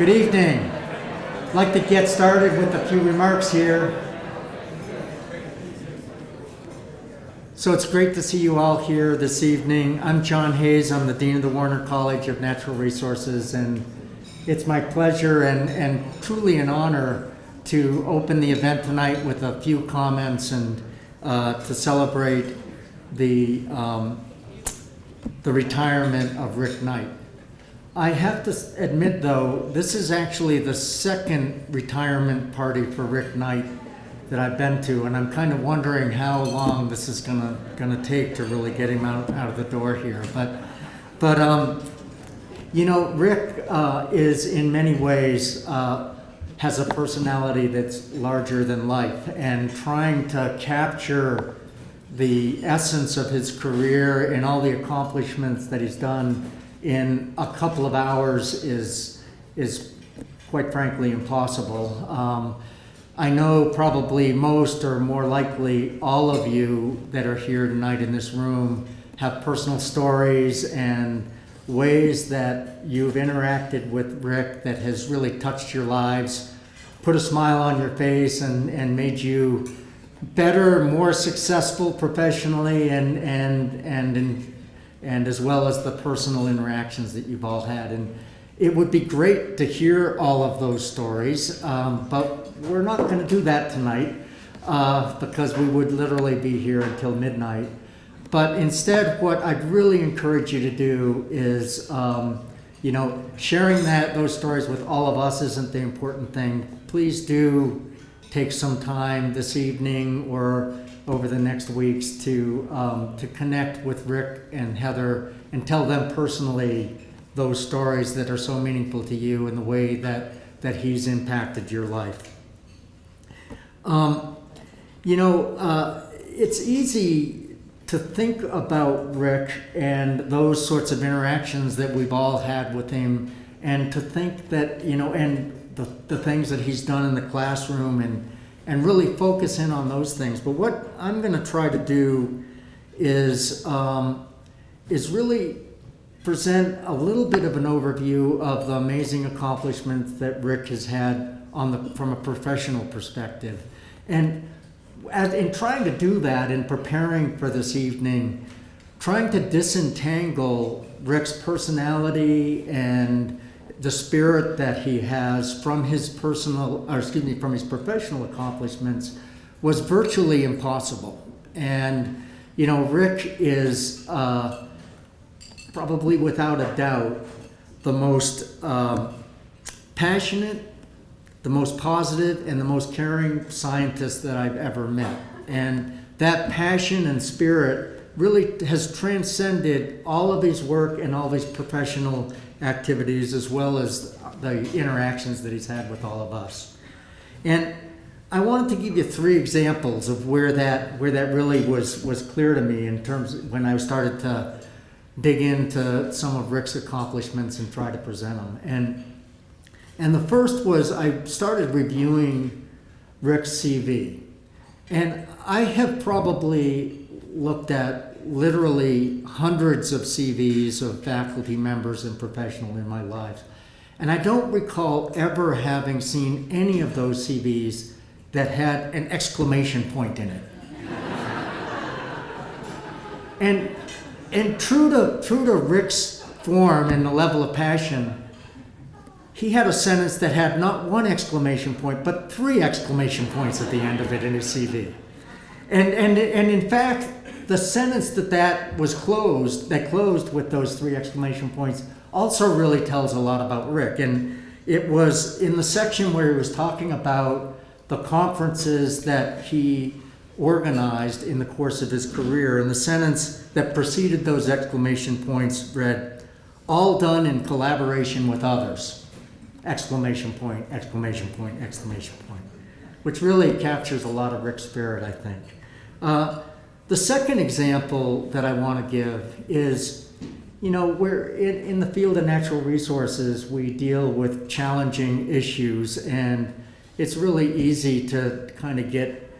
Good evening. I'd like to get started with a few remarks here. So it's great to see you all here this evening. I'm John Hayes. I'm the Dean of the Warner College of Natural Resources, and it's my pleasure and, and truly an honor to open the event tonight with a few comments and uh, to celebrate the, um, the retirement of Rick Knight. I have to admit, though, this is actually the second retirement party for Rick Knight that I've been to, and I'm kind of wondering how long this is gonna gonna take to really get him out out of the door here. But, but um, you know, Rick uh, is in many ways uh, has a personality that's larger than life, and trying to capture the essence of his career and all the accomplishments that he's done in a couple of hours is is quite frankly impossible. Um, I know probably most or more likely all of you that are here tonight in this room have personal stories and ways that you've interacted with Rick that has really touched your lives, put a smile on your face, and, and made you better, more successful professionally, and and and in, and as well as the personal interactions that you've all had. And it would be great to hear all of those stories, um, but we're not going to do that tonight uh, because we would literally be here until midnight. But instead, what I'd really encourage you to do is, um, you know, sharing that those stories with all of us isn't the important thing. Please do take some time this evening or over the next weeks to um, to connect with Rick and Heather and tell them personally those stories that are so meaningful to you and the way that that he's impacted your life. Um, you know, uh, it's easy to think about Rick and those sorts of interactions that we've all had with him, and to think that you know, and the, the things that he's done in the classroom, and and really focus in on those things. But what I'm going to try to do is um, is really present a little bit of an overview of the amazing accomplishments that Rick has had on the from a professional perspective, and as, in trying to do that in preparing for this evening, trying to disentangle Rick's personality and the spirit that he has from his personal, or excuse me, from his professional accomplishments was virtually impossible. And you know, Rick is uh, probably without a doubt the most um, passionate, the most positive, and the most caring scientist that I've ever met. And that passion and spirit really has transcended all of his work and all of his professional activities, as well as the interactions that he's had with all of us. And I wanted to give you three examples of where that where that really was was clear to me in terms of when I started to dig into some of Rick's accomplishments and try to present them. And and the first was I started reviewing Rick's CV. And I have probably looked at literally hundreds of CVs of faculty members and professional in my life. And I don't recall ever having seen any of those CVs that had an exclamation point in it. and and true to true to Rick's form and the level of passion, he had a sentence that had not one exclamation point, but three exclamation points at the end of it in his CV. And, and, and in fact, the sentence that that was closed, that closed with those three exclamation points, also really tells a lot about Rick. And it was in the section where he was talking about the conferences that he organized in the course of his career. And the sentence that preceded those exclamation points read, all done in collaboration with others exclamation point, exclamation point, exclamation point, which really captures a lot of Rick's spirit, I think. Uh, the second example that I want to give is, you know, we're in, in the field of natural resources, we deal with challenging issues, and it's really easy to kind of get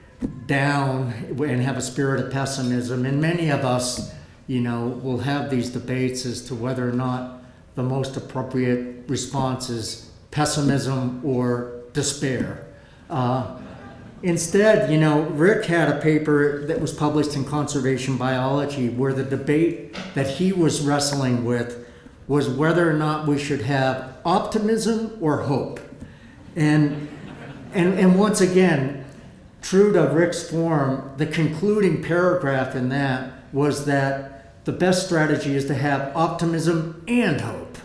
down and have a spirit of pessimism. And many of us, you know, will have these debates as to whether or not the most appropriate response is pessimism or despair. Uh, instead, you know, Rick had a paper that was published in Conservation Biology where the debate that he was wrestling with was whether or not we should have optimism or hope. And, and, and once again, true to Rick's form, the concluding paragraph in that was that the best strategy is to have optimism and hope.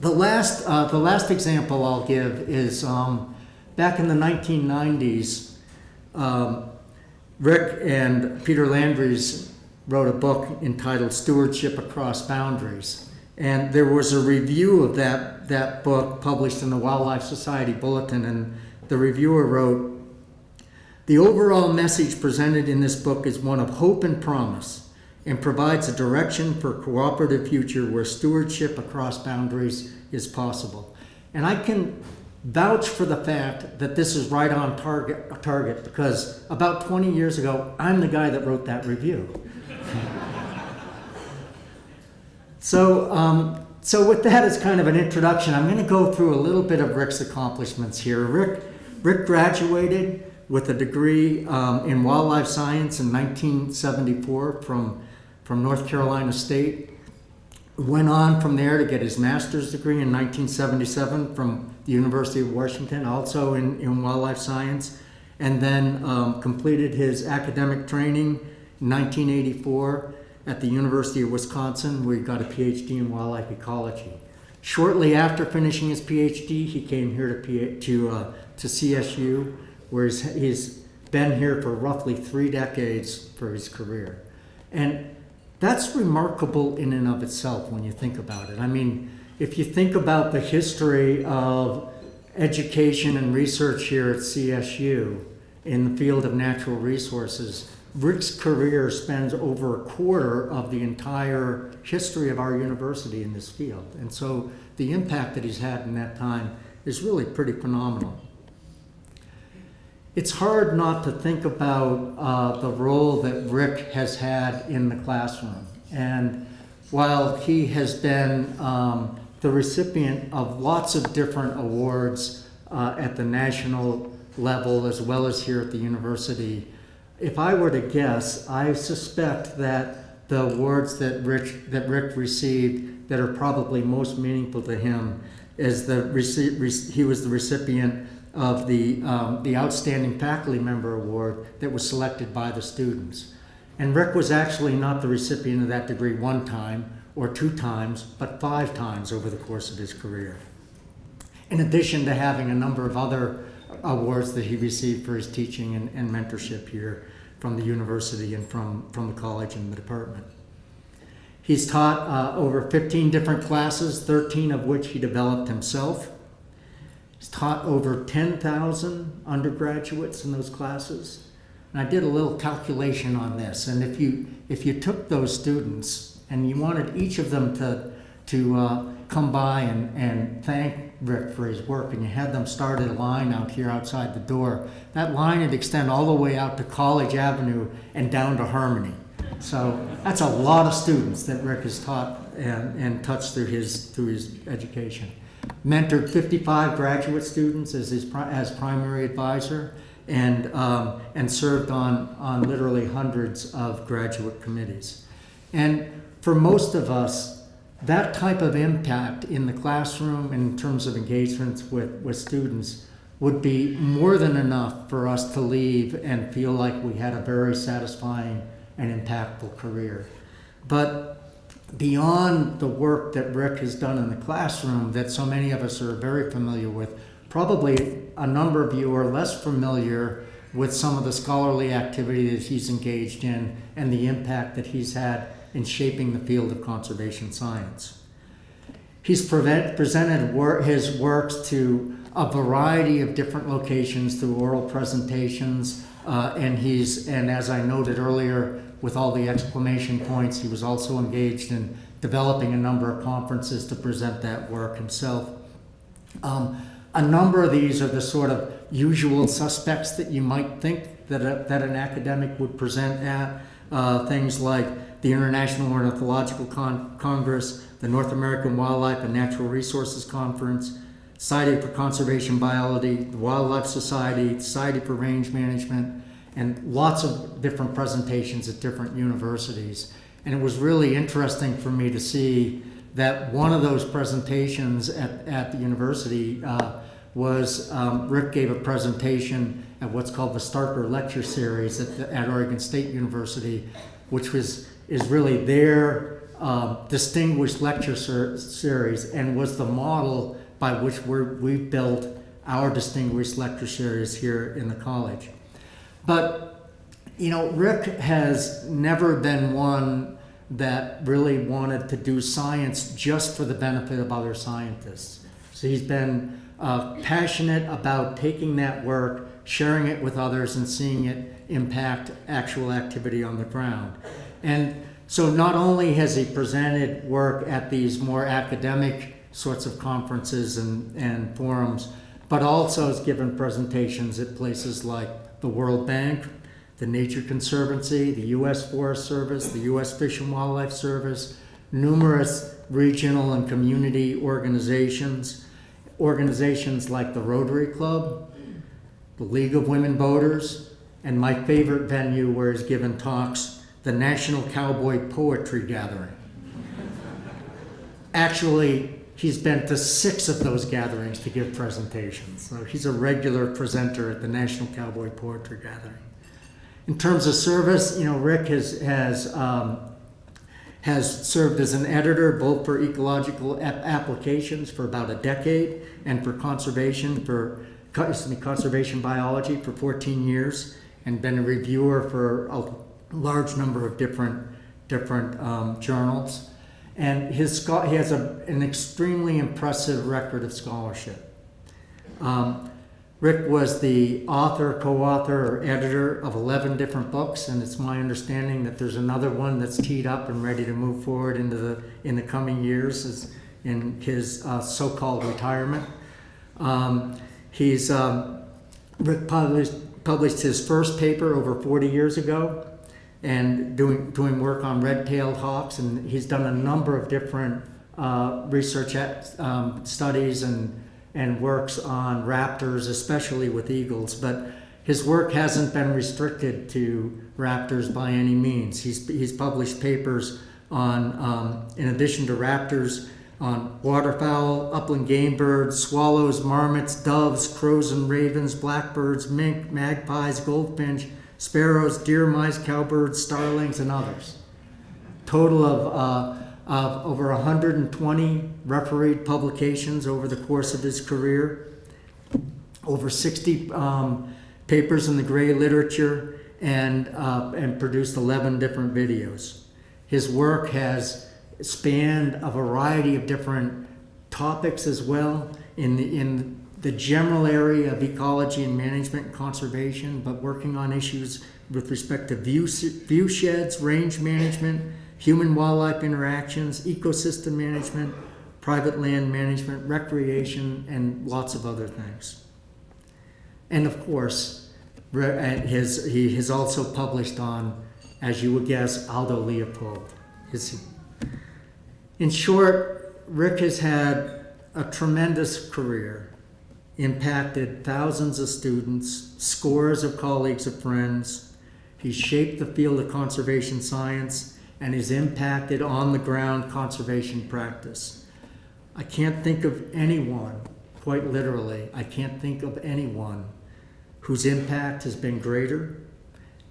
The last, uh, the last example I'll give is um, back in the 1990s, um, Rick and Peter Landres wrote a book entitled Stewardship Across Boundaries. And there was a review of that, that book published in the Wildlife Society Bulletin, and the reviewer wrote, The overall message presented in this book is one of hope and promise and provides a direction for a cooperative future where stewardship across boundaries is possible. And I can vouch for the fact that this is right on target, target because about 20 years ago, I'm the guy that wrote that review. so, um, so with that as kind of an introduction, I'm going to go through a little bit of Rick's accomplishments here. Rick, Rick graduated with a degree um, in wildlife science in 1974 from from North Carolina State. Went on from there to get his master's degree in 1977 from the University of Washington, also in, in wildlife science, and then um, completed his academic training in 1984 at the University of Wisconsin, where he got a PhD in wildlife ecology. Shortly after finishing his PhD, he came here to, to, uh, to CSU, where he's, he's been here for roughly three decades for his career. And that's remarkable in and of itself when you think about it. I mean, if you think about the history of education and research here at CSU in the field of natural resources, Rick's career spans over a quarter of the entire history of our university in this field. And so the impact that he's had in that time is really pretty phenomenal it's hard not to think about uh, the role that Rick has had in the classroom. And while he has been um, the recipient of lots of different awards uh, at the national level as well as here at the university, if I were to guess, I suspect that the awards that Rick, that Rick received that are probably most meaningful to him is the he was the recipient of the, um, the Outstanding Faculty Member Award that was selected by the students. And Rick was actually not the recipient of that degree one time or two times, but five times over the course of his career. In addition to having a number of other awards that he received for his teaching and, and mentorship here from the university and from, from the college and the department. He's taught uh, over 15 different classes, 13 of which he developed himself. He's taught over 10,000 undergraduates in those classes. And I did a little calculation on this. And if you, if you took those students and you wanted each of them to, to uh, come by and, and thank Rick for his work, and you had them start a line out here outside the door, that line would extend all the way out to College Avenue and down to Harmony. So that's a lot of students that Rick has taught and, and touched through his, through his education mentored 55 graduate students as his as primary advisor and, um, and served on, on literally hundreds of graduate committees. And for most of us, that type of impact in the classroom in terms of engagements with, with students would be more than enough for us to leave and feel like we had a very satisfying and impactful career. But beyond the work that Rick has done in the classroom that so many of us are very familiar with, probably a number of you are less familiar with some of the scholarly activity that he's engaged in and the impact that he's had in shaping the field of conservation science. He's presented wor his works to a variety of different locations through oral presentations, uh, and he's, and as I noted earlier, with all the exclamation points. He was also engaged in developing a number of conferences to present that work himself. Um, a number of these are the sort of usual suspects that you might think that, a, that an academic would present at. Uh, things like the International Ornithological Con- Congress, the North American Wildlife and Natural Resources Conference, Society for Conservation Biology, the Wildlife Society, Society for Range Management, and lots of different presentations at different universities. And it was really interesting for me to see that one of those presentations at, at the university uh, was um, Rick gave a presentation at what's called the Starker Lecture Series at, the, at Oregon State University, which was is really their uh, distinguished lecture ser- series and was the model by which we've built our distinguished lecture series here in the college. But, you know, Rick has never been one that really wanted to do science just for the benefit of other scientists. So he's been uh, passionate about taking that work, sharing it with others, and seeing it impact actual activity on the ground. And so not only has he presented work at these more academic sorts of conferences and, and forums, but also has given presentations at places like the World Bank, the Nature Conservancy, the U.S. Forest Service, the U.S. Fish and Wildlife Service, numerous regional and community organizations, organizations like the Rotary Club, the League of Women Voters, and my favorite venue where he's given talks, the National Cowboy Poetry Gathering. Actually, he's been to six of those gatherings to give presentations. So he's a regular presenter at the National Cowboy Poetry Gathering. In terms of service, you know, Rick has has um, has served as an editor both for ecological ap- applications for about a decade and for conservation for conservation biology for 14 years, and been a reviewer for a large number of different different um, journals. And his he has a, an extremely impressive record of scholarship. Um, Rick was the author, co author, or editor of 11 different books, and it's my understanding that there's another one that's teed up and ready to move forward into the, in the coming years in his uh, so called retirement. Um, he's um, published, published his first paper over 40 years ago and doing, doing work on red tailed hawks, and he's done a number of different uh, research at, um, studies and and works on raptors, especially with eagles. But his work hasn't been restricted to raptors by any means. He's, he's published papers on, um, in addition to raptors, on waterfowl, upland game birds, swallows, marmots, doves, crows and ravens, blackbirds, mink, magpies, goldfinch, sparrows, deer, mice, cowbirds, starlings, and others. Total of uh, of over 120 refereed publications over the course of his career, over 60 um, papers in the gray literature, and, uh, and produced 11 different videos. His work has spanned a variety of different topics as well in the, in the general area of ecology and management and conservation, but working on issues with respect to view, view sheds, range management, human wildlife interactions, ecosystem management, private land management, recreation, and lots of other things. And of course, uh, his, he has also published on, as you would guess, Aldo Leopold. His, in short, Rick has had a tremendous career, impacted thousands of students, scores of colleagues and friends. He's shaped the field of conservation science and has impacted on the ground conservation practice. I can't think of anyone, quite literally, I can't think of anyone whose impact has been greater.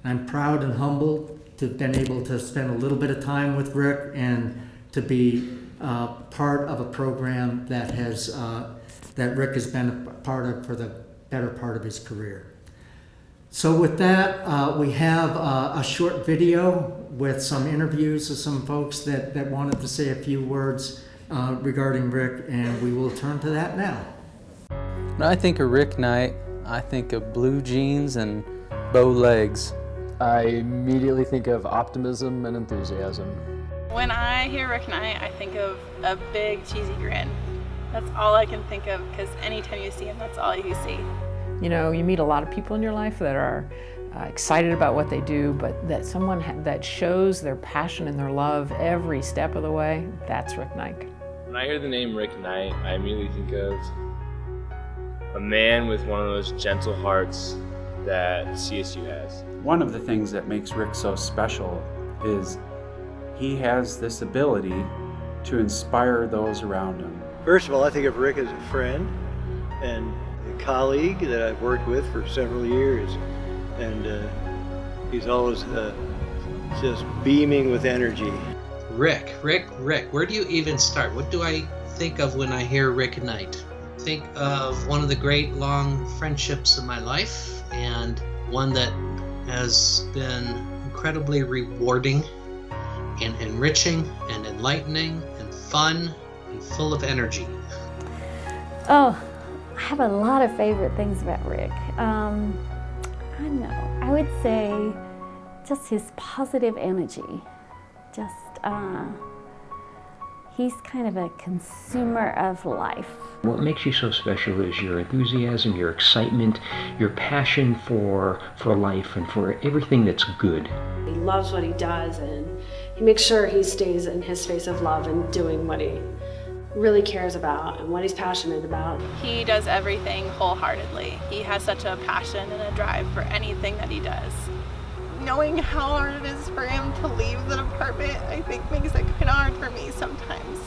I'm proud and humbled to have been able to spend a little bit of time with Rick and to be uh, part of a program that has uh, that Rick has been a part of for the better part of his career. So with that, uh, we have uh, a short video with some interviews of some folks that, that wanted to say a few words uh, regarding Rick, and we will turn to that now. When I think of Rick Knight, I think of blue jeans and bow legs. I immediately think of optimism and enthusiasm. When I hear Rick Knight, I think of a big cheesy grin. That's all I can think of because anytime you see him, that's all you see. You know, you meet a lot of people in your life that are uh, excited about what they do, but that someone ha- that shows their passion and their love every step of the way, that's Rick Knight. When I hear the name Rick Knight, I immediately think of a man with one of those gentle hearts that CSU has. One of the things that makes Rick so special is he has this ability to inspire those around him. First of all, I think of Rick as a friend and a colleague that I've worked with for several years. And uh, he's always uh, just beaming with energy. Rick, Rick, Rick. Where do you even start? What do I think of when I hear Rick Knight? Think of one of the great long friendships of my life and one that has been incredibly rewarding and enriching and enlightening and fun and full of energy. Oh, I have a lot of favorite things about Rick. Um, I know. I would say just his positive energy. Just, uh, he's kind of a consumer of life. What makes you so special is your enthusiasm, your excitement, your passion for for life and for everything that's good. He loves what he does and he makes sure he stays in his space of love and doing what he really cares about and what he's passionate about. He does everything wholeheartedly. He has such a passion and a drive for anything that he does. Knowing how hard it is for him to leave the department, I think makes it kind of hard for me sometimes.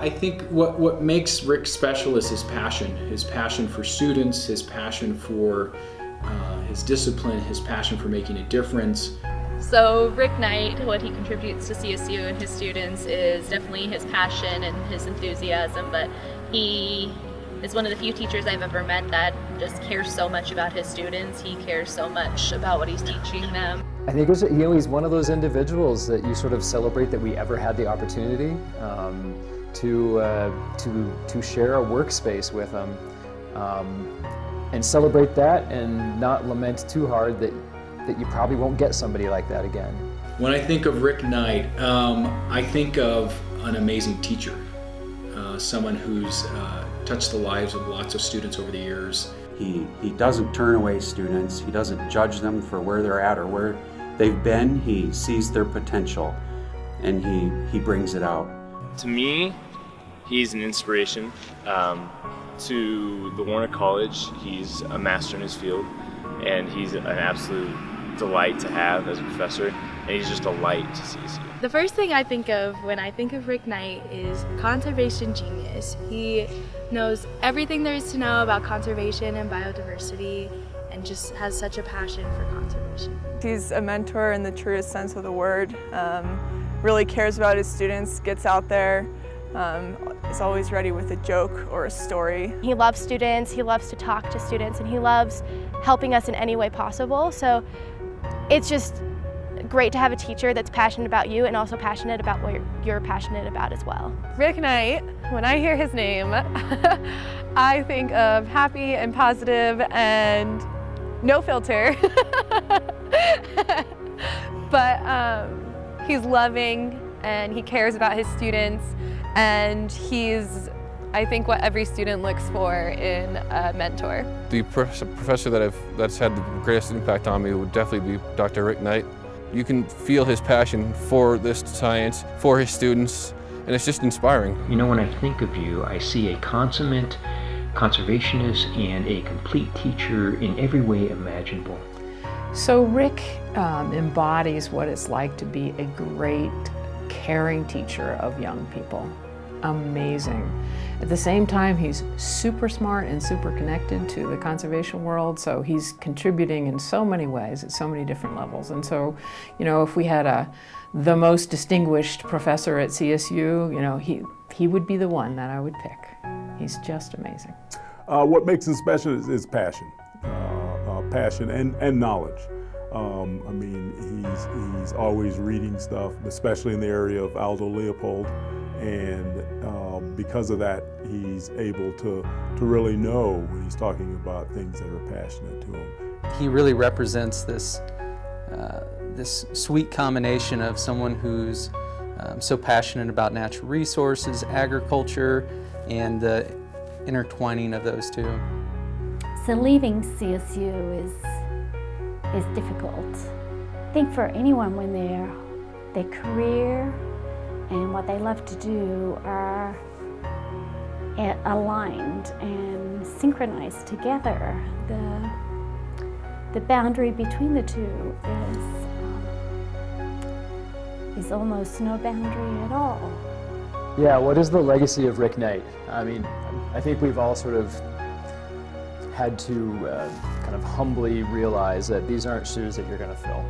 I think what, what makes Rick special is his passion. His passion for students, his passion for uh, his discipline, his passion for making a difference. So Rick Knight, what he contributes to CSU and his students is definitely his passion and his enthusiasm, but he is one of the few teachers I've ever met that just cares so much about his students. He cares so much about what he's teaching them. I think was, you know, he's one of those individuals that you sort of celebrate that we ever had the opportunity um, to, uh, to, to share a workspace with him um, and celebrate that and not lament too hard that, that you probably won't get somebody like that again. When I think of Rick Knight, um, I think of an amazing teacher, uh, someone who's uh, touched the lives of lots of students over the years. He, he doesn't turn away students, he doesn't judge them for where they're at or where they've been. He sees their potential and he, he brings it out. To me, he's an inspiration. Um, to the Warner College, he's a master in his field, and he's an absolute delight to have as a professor, and he's just a light to CSU. The first thing I think of when I think of Rick Knight is conservation genius. He knows everything there is to know about conservation and biodiversity and just has such a passion for conservation. He's a mentor in the truest sense of the word, um, really cares about his students, gets out there, um, is always ready with a joke or a story. He loves students, he loves to talk to students, and he loves helping us in any way possible. So it's just great to have a teacher that's passionate about you and also passionate about what you're, passionate about as well. Rick Knight, when I hear his name, I think of happy and positive and no filter. but um, he's loving and he cares about his students and he's I think what every student looks for in a mentor. The professor that I've, that's had the greatest impact on me would definitely be Dr. Rick Knight. You can feel his passion for this science, for his students, and it's just inspiring. You know, when I think of you, I see a consummate conservationist and a complete teacher in every way imaginable. So Rick um, embodies what it's like to be a great, caring teacher of young people. Amazing. At the same time, he's super smart and super connected to the conservation world, so he's contributing in so many ways at so many different levels. And so, you know, if we had a the most distinguished professor at CSU, you know, he, he would be the one that I would pick. He's just amazing. Uh, what makes him special is, is passion, uh, uh, passion and, and knowledge. Um, I mean, he's, he's always reading stuff, especially in the area of Aldo Leopold. And um, because of that, he's able to, to really know when he's talking about things that are passionate to him. He really represents this, uh, this sweet combination of someone who's um, so passionate about natural resources, agriculture, and the intertwining of those two. So leaving CSU is is difficult. I think for anyone when their their career and what they love to do are aligned and synchronized together, the the boundary between the two is um, is almost no boundary at all. Yeah, what is the legacy of Rick Knight? I mean, I think we've all sort of had to uh, kind of humbly realize that these aren't shoes that you're going to fill,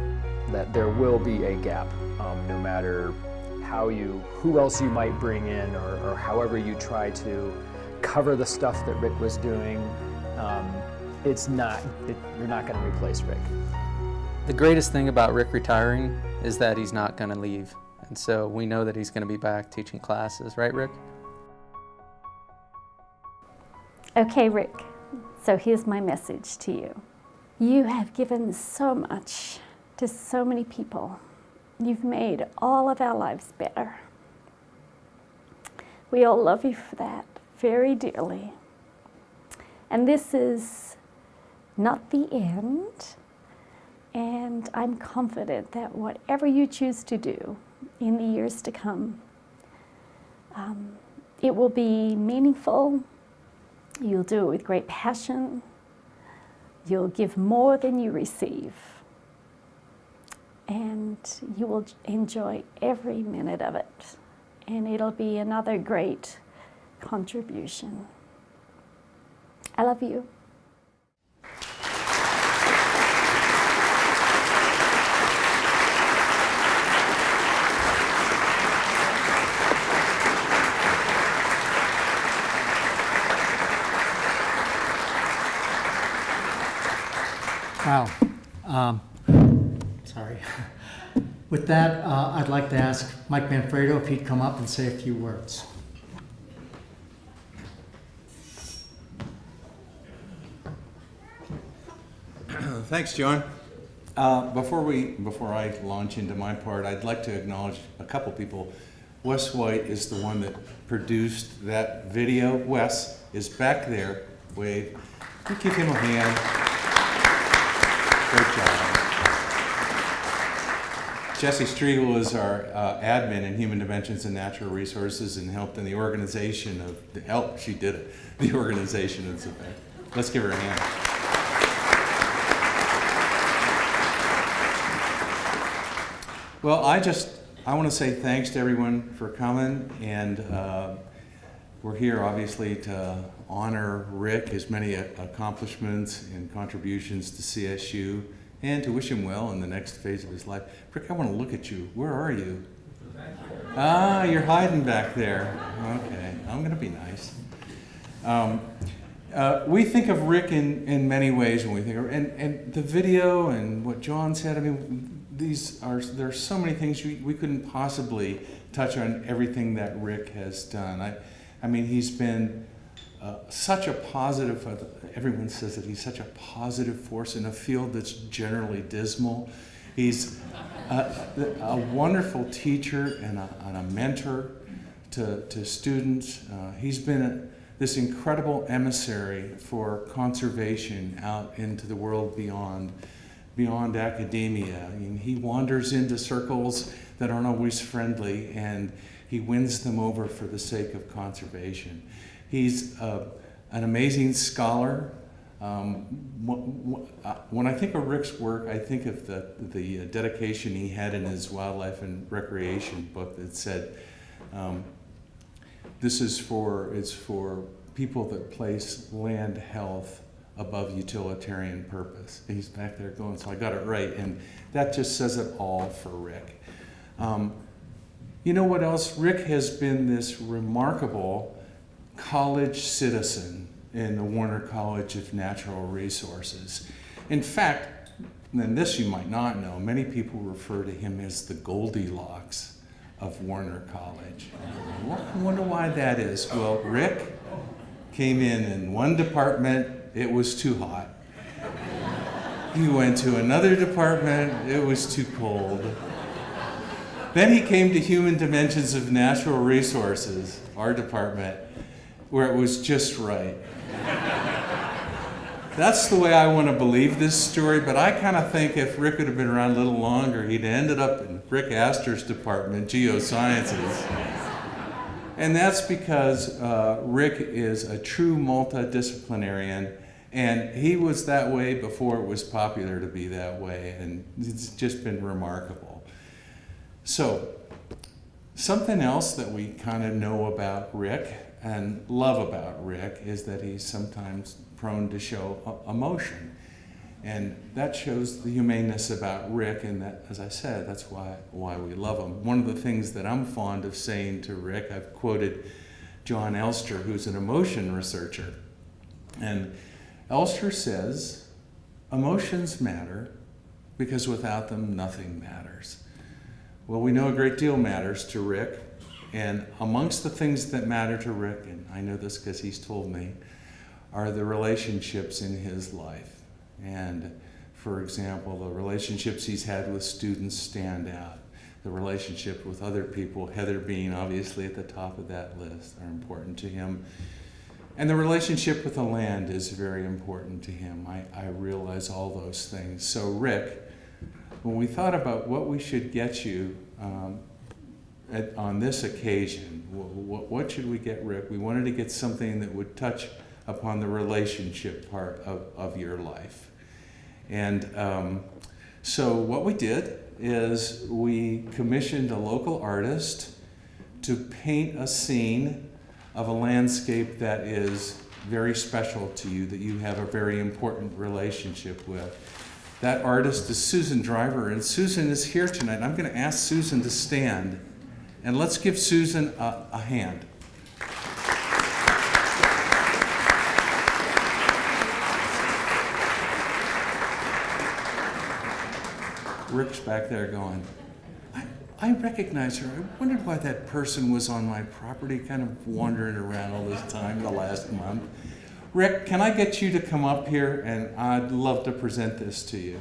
that there will be a gap, um, no matter how you, who else you might bring in, or, or however you try to cover the stuff that Rick was doing. Um, it's not, it, you're not going to replace Rick. The greatest thing about Rick retiring is that he's not going to leave. And so we know that he's going to be back teaching classes, right, Rick? Okay, Rick. So here's my message to you. You have given so much to so many people. You've made all of our lives better. We all love you for that very dearly. And this is not the end. And I'm confident that whatever you choose to do in the years to come, um, it will be meaningful. You'll do it with great passion. You'll give more than you receive. And you will enjoy every minute of it. And it'll be another great contribution. I love you. Wow. Um, sorry. With that, uh, I'd like to ask Mike Manfredo if he'd come up and say a few words. Thanks, John. Uh, before we, before I launch into my part, I'd like to acknowledge a couple people. Wes White is the one that produced that video. Wes is back there. Wave. Give him a hand. Great job. Jesse Striegel is our uh, admin in Human Dimensions and Natural Resources and helped in the organization of the help. She did it. The organization of this event. Let's give her a hand. Well, I just I want to say thanks to everyone for coming, and uh, we're here obviously to honor Rick, his many accomplishments and contributions to CSU, and to wish him well in the next phase of his life. Rick, I want to look at you. Where are you? Ah, you're hiding back there. Okay, I'm going to be nice. Um, uh, we think of Rick in, in many ways when we think of, and, and the video and what John said, I mean, these are, there are so many things we, we couldn't possibly touch on everything that Rick has done. I, I mean, he's been uh, such a positive, uh, everyone says that he's such a positive force in a field that's generally dismal. He's a, a wonderful teacher and a, and a, mentor to, to students. Uh, he's been a, this incredible emissary for conservation out into the world beyond, beyond academia. I mean, he wanders into circles that aren't always friendly and he wins them over for the sake of conservation. He's uh, an amazing scholar. Um, uh, when I think of Rick's work, I think of the, the dedication he had in his wildlife and recreation book that said, um, this is for, it's for people that place land health above utilitarian purpose. He's back there going, so I got it right. And that just says it all for Rick. Um, you know what else? Rick has been this remarkable college citizen in the Warner College of Natural Resources. In fact, and this you might not know, many people refer to him as the Goldilocks of Warner College. I wonder why that is. Well, Rick came in in one department, it was too hot. He went to another department, it was too cold. Then he came to Human Dimensions of Natural Resources, our department, where it was just right. that's the way I want to believe this story, but I kind of think if Rick would have been around a little longer, he'd ended up in Rick Aster's department, geosciences. And that's because uh, Rick is a true multidisciplinarian, and he was that way before it was popular to be that way, and it's just been remarkable. So, something else that we kind of know about Rick and love about Rick is that he's sometimes prone to show emotion. And that shows the humaneness about Rick, and that, as I said, that's why, why we love him. One of the things that I'm fond of saying to Rick, I've quoted Jon Elster, who's an emotion researcher. And Elster says, emotions matter because without them, nothing matters. Well, we know a great deal matters to Rick, and amongst the things that matter to Rick, and I know this because he's told me, are the relationships in his life. And for example, the relationships he's had with students stand out. The relationship with other people, Heather being obviously at the top of that list, are important to him. And the relationship with the land is very important to him. I, I realize all those things. So, Rick, when we thought about what we should get you um, at, on this occasion, what, what should we get Rick? We wanted to get something that would touch upon the relationship part of, of your life. And um, so what we did is we commissioned a local artist to paint a scene of a landscape that is very special to you, that you have a very important relationship with. That artist is Susan Driver, and Susan is here tonight. I'm going to ask Susan to stand, and let's give Susan a, a hand. Rick's back there going, I, I recognize her. I wondered why that person was on my property, kind of wandering around all this time the last month. Rick, can I get you to come up here? And I'd love to present this to you.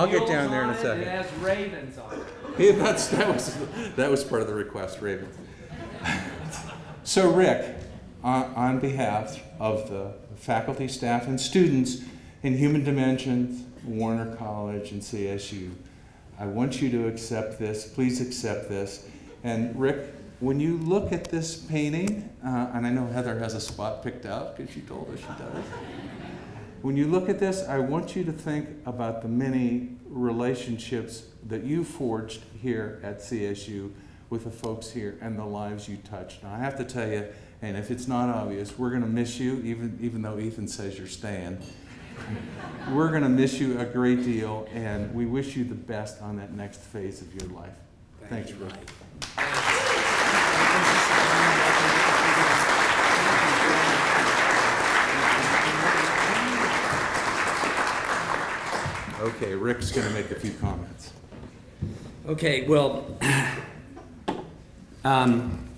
I'll get down there in a second. It has ravens on it. Yeah, that's, that, was, that was part of the request, ravens. so, Rick, on, on behalf of the faculty, staff, and students in Human Dimensions, Warner College, and CSU, I want you to accept this. Please accept this. And Rick, when you look at this painting, uh, and I know Heather has a spot picked out because she told us she does. When you look at this, I want you to think about the many relationships that you forged here at CSU with the folks here and the lives you touched. Now, I have to tell you, and if it's not obvious, we're going to miss you, even, even though Ethan says you're staying. we're going to miss you a great deal, and we wish you the best on that next phase of your life. Thank Thanks, Rick. Okay, Rick's going to make a few comments. Okay, well, um,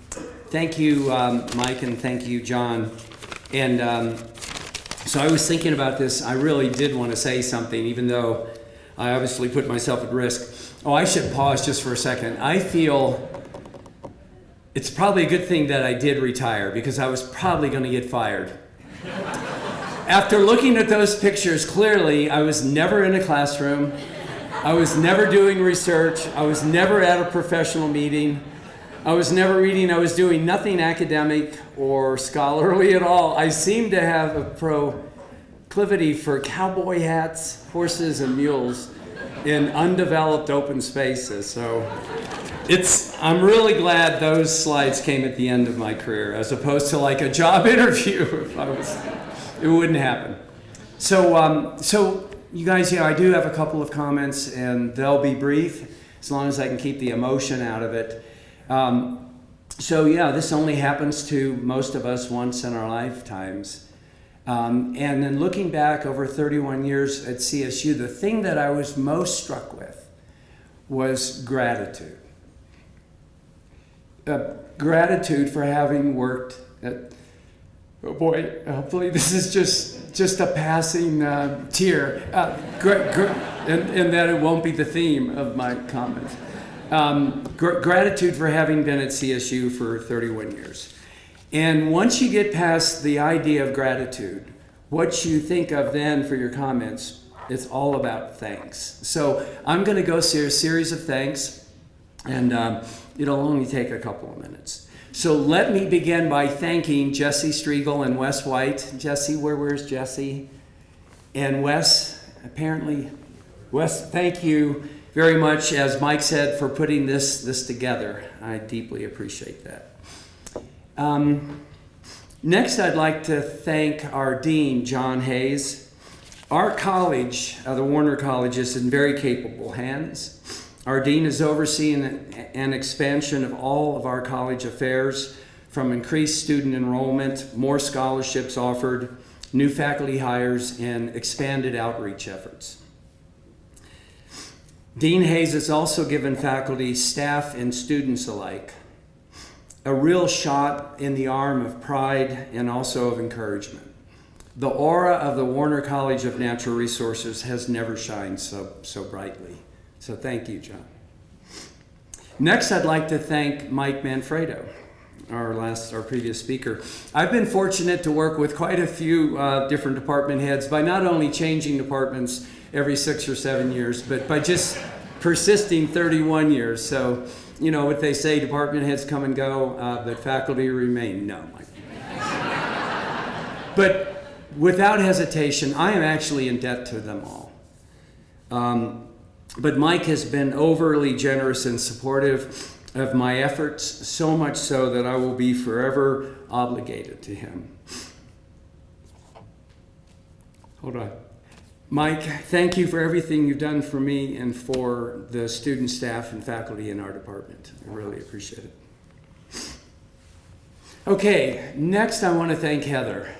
thank you, um, Mike, and thank you, John. And um, so I was thinking about this. I really did want to say something, even though I obviously put myself at risk. Oh, I should pause just for a second. I feel it's probably a good thing that I did retire because I was probably going to get fired. After looking at those pictures, clearly I was never in a classroom. I was never doing research. I was never at a professional meeting. I was never reading. I was doing nothing academic or scholarly at all. I seemed to have a proclivity for cowboy hats, horses, and mules in undeveloped open spaces. So it's, I'm really glad those slides came at the end of my career as opposed to like a job interview if I was it wouldn't happen. So, um, so you guys, yeah, I do have a couple of comments, and they'll be brief as long as I can keep the emotion out of it. Um, so, yeah, this only happens to most of us once in our lifetimes. Um, and then looking back over 31 years at CSU, the thing that I was most struck with was gratitude. Uh, gratitude for having worked at oh boy, hopefully this is just just a passing uh, tear, uh, and, and that it won't be the theme of my comments. Um, gr- gratitude for having been at CSU for 31 years. And once you get past the idea of gratitude, what you think of then for your comments, it's all about thanks. So I'm going to go through a series of thanks, and um, it'll only take a couple of minutes. So let me begin by thanking Jesse Striegel and Wes White. Jesse, where where's Jesse? And Wes, apparently, Wes, thank you very much, as Mike said, for putting this this together. I deeply appreciate that. Um, next, I'd like to thank our dean, John Hayes. Our college, uh, the Warner College, is in very capable hands. Our dean is overseeing an expansion of all of our college affairs from increased student enrollment, more scholarships offered, new faculty hires, and expanded outreach efforts. Dean Hayes has also given faculty, staff, and students alike a real shot in the arm of pride and also of encouragement. The aura of the Warner College of Natural Resources has never shined so, so brightly. So thank you, John. Next, I'd like to thank Mike Manfredo, our last, our previous speaker. I've been fortunate to work with quite a few uh, different department heads by not only changing departments every six or seven years, but by just persisting 31 years. So, you know what they say, department heads come and go, uh, but faculty remain. No, Mike. but without hesitation, I am actually in debt to them all. Um, but Mike has been overly generous and supportive of my efforts, so much so that I will be forever obligated to him. Hold on. Mike, thank you for everything you've done for me and for the student, staff, and faculty in our department. I really appreciate it. Okay, next I want to thank Heather.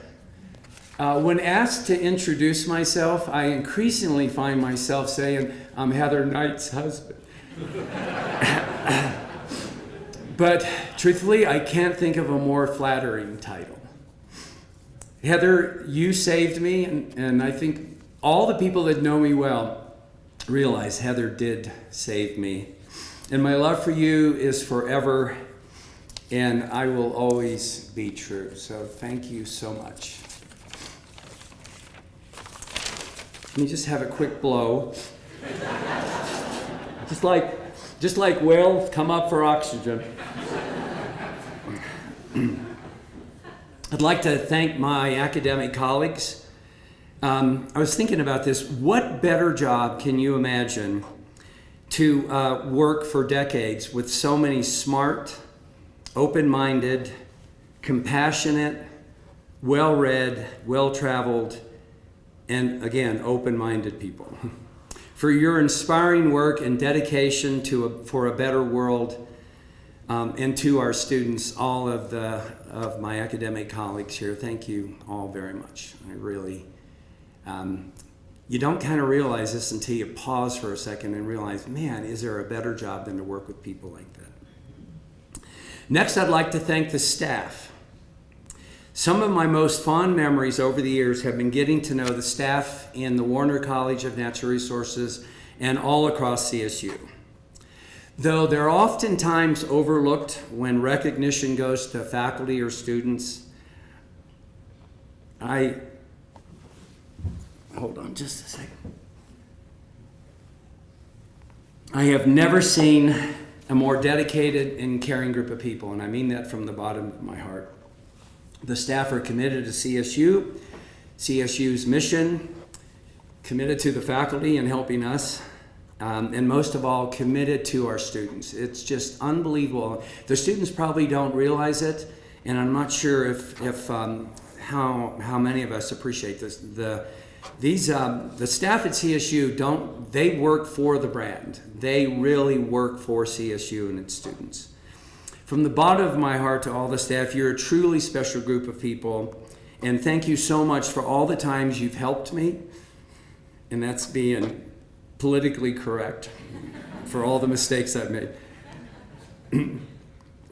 Uh, when asked to introduce myself, I increasingly find myself saying, I'm Heather Knight's husband. but truthfully, I can't think of a more flattering title. Heather, you saved me, and, and I think all the people that know me well realize Heather did save me. And my love for you is forever, and I will always be true. So thank you so much. Let me just have a quick blow. just like, just like whales come up for oxygen. I'd like to thank my academic colleagues. Um, I was thinking about this. What better job can you imagine to uh, work for decades with so many smart, open minded, compassionate, well read, well traveled, and again, open minded people. for your inspiring work and dedication to a, for a better world, um, and to our students, all of, the, of my academic colleagues here, thank you all very much. I really, um, you don't kind of realize this until you pause for a second and realize, man, is there a better job than to work with people like that? Next, I'd like to thank the staff. Some of my most fond memories over the years have been getting to know the staff in the Warner College of Natural Resources and all across CSU. Though they're oftentimes overlooked when recognition goes to faculty or students, I, hold on just a second. I have never seen a more dedicated and caring group of people, and I mean that from the bottom of my heart. The staff are committed to CSU, CSU's mission, committed to the faculty and helping us, um, and most of all, committed to our students. It's just unbelievable. The students probably don't realize it, and I'm not sure if, if um, how, how many of us appreciate this. The, these, um, the staff at CSU don't, they work for the brand. They really work for CSU and its students. From the bottom of my heart to all the staff, you're a truly special group of people. And thank you so much for all the times you've helped me. And that's being politically correct for all the mistakes I've made.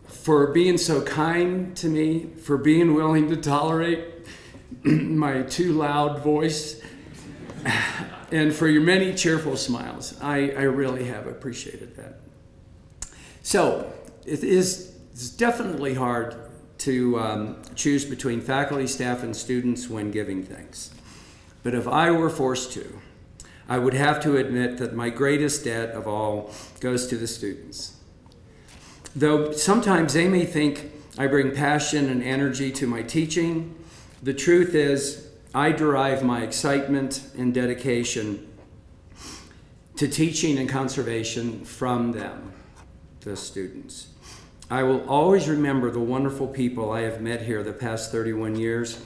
for being so kind to me, for being willing to tolerate my too loud voice, and for your many cheerful smiles. I, I really have appreciated that. So, it is it's definitely hard to um, choose between faculty, staff, and students when giving thanks. But if I were forced to, I would have to admit that my greatest debt of all goes to the students. Though sometimes they may think I bring passion and energy to my teaching, the truth is I derive my excitement and dedication to teaching and conservation from them, the students. I will always remember the wonderful people I have met here the past 31 years,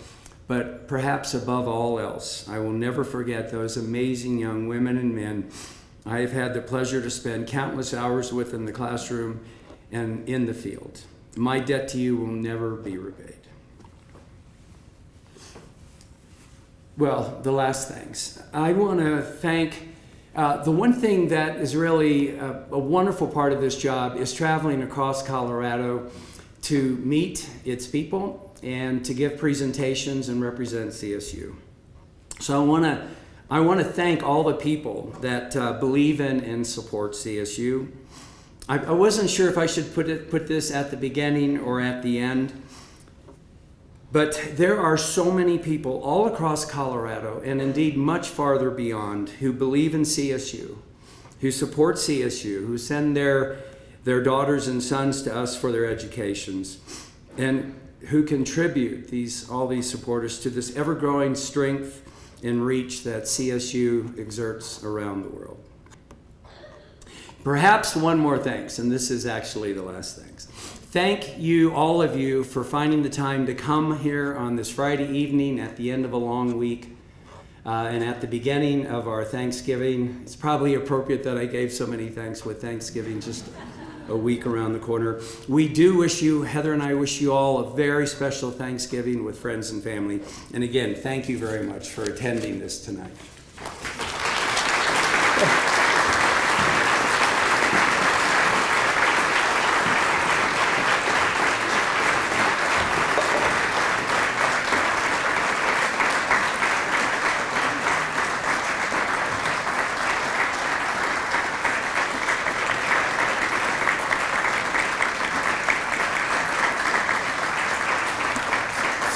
but perhaps above all else, I will never forget those amazing young women and men I have had the pleasure to spend countless hours with in the classroom and in the field. My debt to you will never be repaid. Well, the last things. I want to thank uh, the one thing that is really a, a, wonderful part of this job is traveling across Colorado to meet its people and to give presentations and represent CSU. So I want to I want to thank all the people that uh, believe in and support CSU. I, I wasn't sure if I should put it put this at the beginning or at the end. But there are so many people all across Colorado, and indeed much farther beyond, who believe in CSU, who support CSU, who send their, their daughters and sons to us for their educations, and who contribute these, all these supporters to this ever growing strength and reach that CSU exerts around the world. Perhaps one more thanks, and this is actually the last thanks. Thank you, all of you, for finding the time to come here on this Friday evening at the end of a long week uh, and at the beginning of our Thanksgiving. It's probably appropriate that I gave so many thanks with Thanksgiving just a week around the corner. We do wish you, Heather and I wish you all a very special Thanksgiving with friends and family. And again, thank you very much for attending this tonight.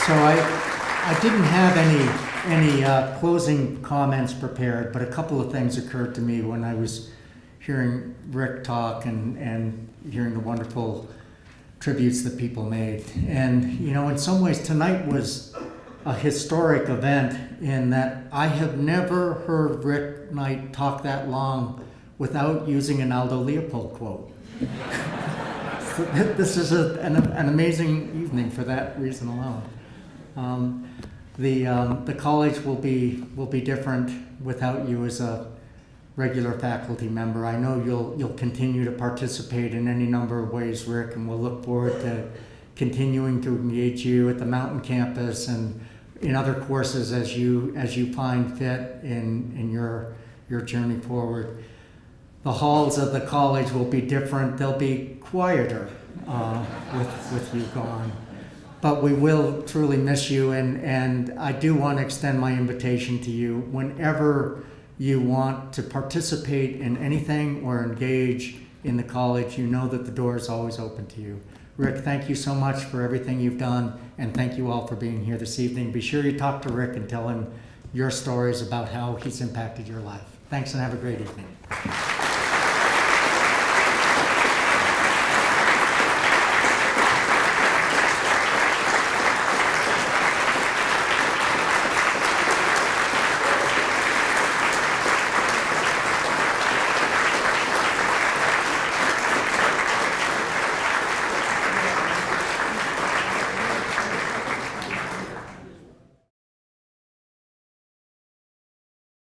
So I, I didn't have any any uh, closing comments prepared, but a couple of things occurred to me when I was hearing Rick talk and, and hearing the wonderful tributes that people made. And, you know, in some ways, tonight was a historic event in that I have never heard Rick Knight talk that long without using an Aldo Leopold quote. this is a, an, an amazing evening for that reason alone. Um, the, um, the college will be, will be different without you as a regular faculty member. I know you'll, you'll continue to participate in any number of ways, Rick, and we'll look forward to continuing to engage you at the mountain campus and in other courses as you, as you find fit in, in your, your journey forward. The halls of the college will be different. They'll be quieter uh, with, with you gone but we will truly miss you. And, and I do want to extend my invitation to you whenever you want to participate in anything or engage in the college, you know that the door is always open to you. Rick, thank you so much for everything you've done, and thank you all for being here this evening. Be sure you talk to Rick and tell him your stories about how he's impacted your life. Thanks and have a great evening.